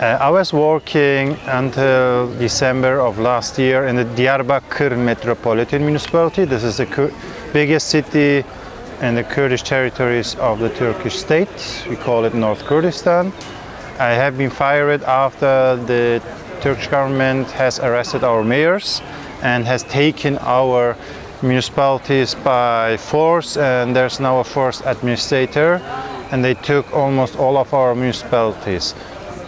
Uh, I was working until December of last year in the Diyarbakir Metropolitan Municipality. This is the Kur biggest city in the Kurdish territories of the Turkish state. We call it North Kurdistan. I have been fired after the Turkish government has arrested our mayors and has taken our municipalities by force and there's now a forced administrator and they took almost all of our municipalities.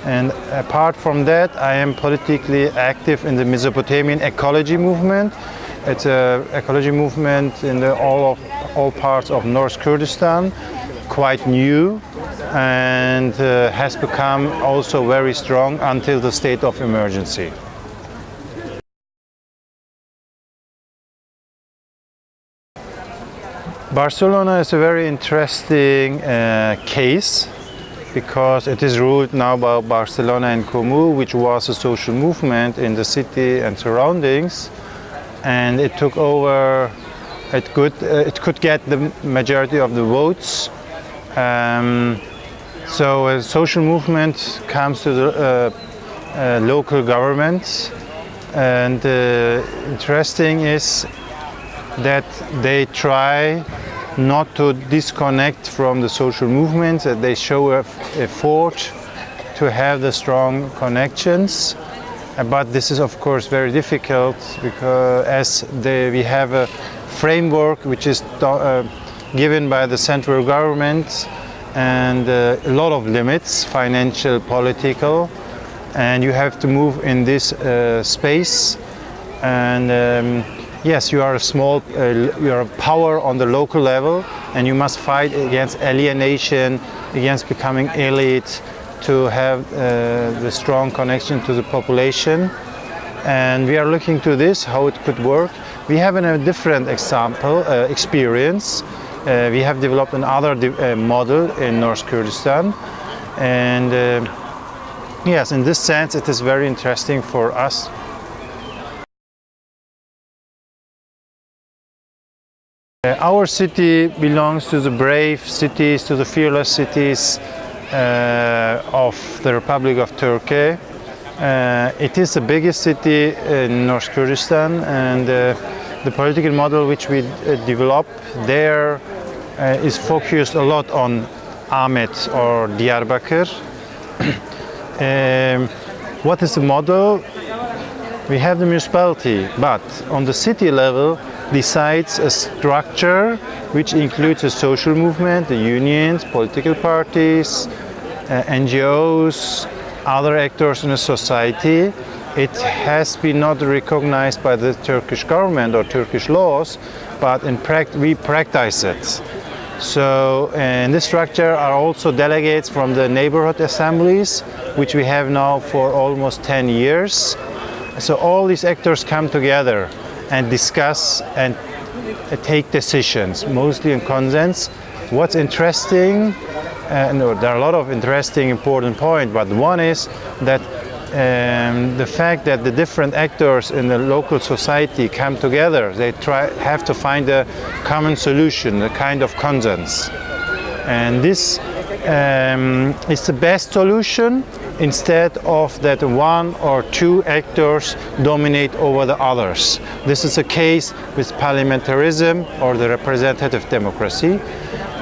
And apart from that, I am politically active in the Mesopotamian ecology movement. It's an ecology movement in all, of, all parts of North Kurdistan, quite new and uh, has become also very strong until the state of emergency. Barcelona is a very interesting uh, case because it is ruled now by Barcelona en Comú, which was a social movement in the city and surroundings, and it took over. It could uh, it could get the majority of the votes. Um, so a social movement comes to the uh, uh, local government, and uh, interesting is that they try not to disconnect from the social movements, that they show a effort to have the strong connections. Uh, but this is of course very difficult because as they, we have a framework which is uh, given by the central government and uh, a lot of limits, financial, political, and you have to move in this uh, space and um, Yes, you are a small, uh, you are a power on the local level and you must fight against alienation, against becoming elite, to have uh, the strong connection to the population. And we are looking to this, how it could work. We have a different example, uh, experience. Uh, we have developed another de uh, model in North Kurdistan. And uh, yes, in this sense, it is very interesting for us our city belongs to the brave cities, to the fearless cities uh, of the Republic of Turkey. Uh, it is the biggest city in North Kurdistan and uh, the political model which we uh, develop there uh, is focused a lot on Amed or Diyarbakir. um, what is the model? We have the municipality, but on the city level decides a structure which includes a social movement, the unions, political parties, uh, NGOs, other actors in the society. It has been not recognized by the Turkish government or Turkish laws, but in we practice it. So in this structure are also delegates from the neighborhood assemblies, which we have now for almost 10 years. So all these actors come together and discuss and take decisions, mostly in consents. What's interesting, uh, no, there are a lot of interesting important points, but one is that um, the fact that the different actors in the local society come together, they try have to find a common solution, a kind of consensus. And this um, is the best solution instead of that one or two actors dominate over the others. This is a case with parliamentarism or the representative democracy.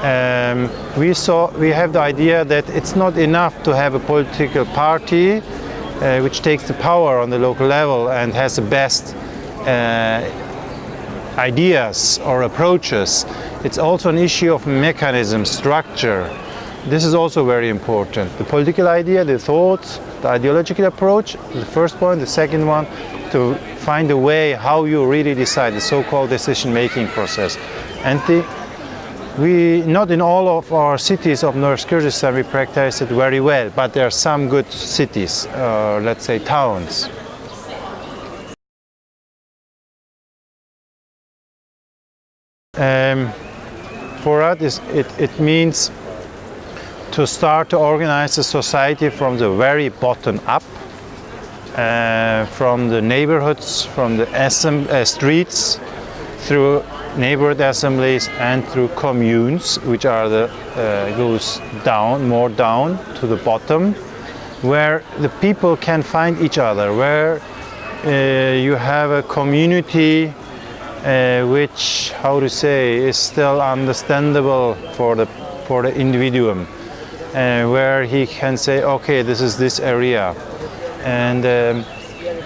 Um, we, saw, we have the idea that it's not enough to have a political party uh, which takes the power on the local level and has the best uh, ideas or approaches. It's also an issue of mechanism, structure, this is also very important. The political idea, the thoughts, the ideological approach, the first point. The second one, to find a way how you really decide, the so-called decision-making process. And the, we, not in all of our cities of North Kurdistan we practice it very well, but there are some good cities, uh, let's say towns. Um, for us, it, it means to start to organize the society from the very bottom up, uh, from the neighborhoods, from the uh, streets, through neighborhood assemblies and through communes, which are the uh, goes down, more down to the bottom. where the people can find each other, where uh, you have a community uh, which, how to say, is still understandable for the for the individuum, uh, where he can say, okay, this is this area, and um,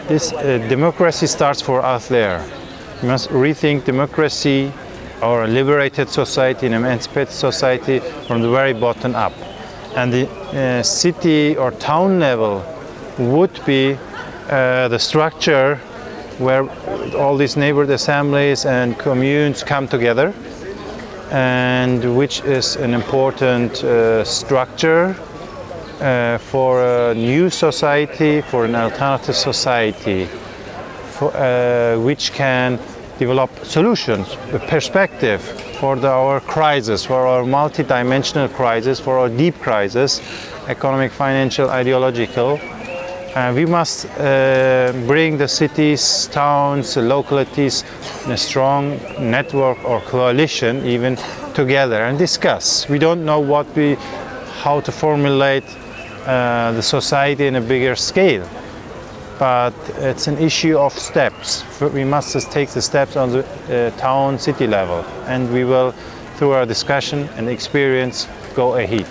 this uh, democracy starts for us there. We must rethink democracy or a liberated society, an emancipated society from the very bottom up. And the uh, city or town level would be uh, the structure where all these neighborhood assemblies and communes come together and which is an important uh, structure uh, for a new society, for an alternative society, for, uh, which can develop solutions, a perspective for the, our crisis, for our multi-dimensional crisis, for our deep crisis, economic, financial, ideological. Uh, we must uh, bring the cities, towns, localities a strong network or coalition even together and discuss. We don't know what we, how to formulate uh, the society in a bigger scale but it's an issue of steps. We must take the steps on the uh, town city level and we will through our discussion and experience go ahead.